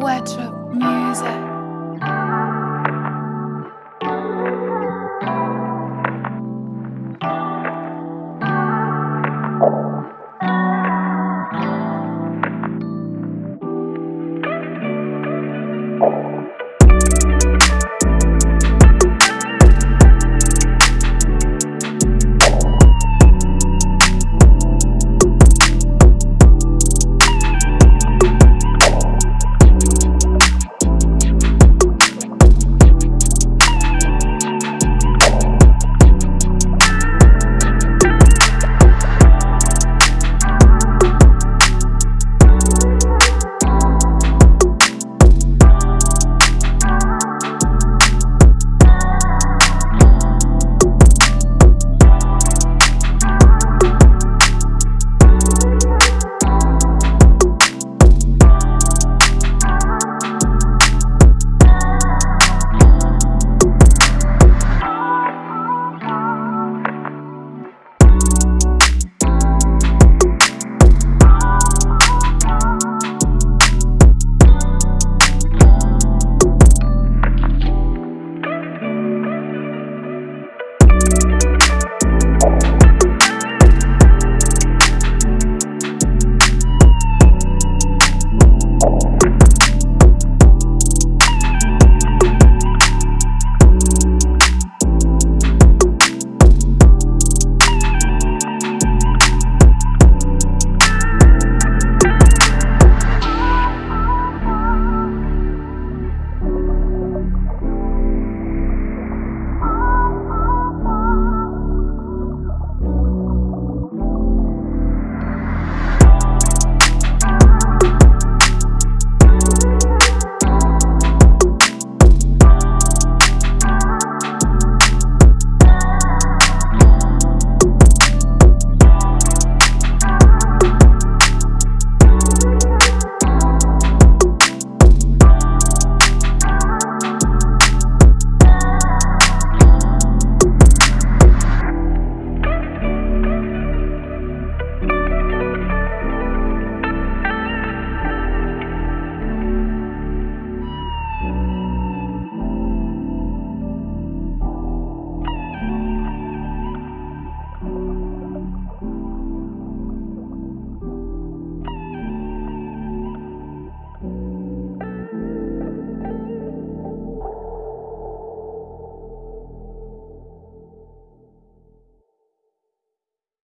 Wardrobe music.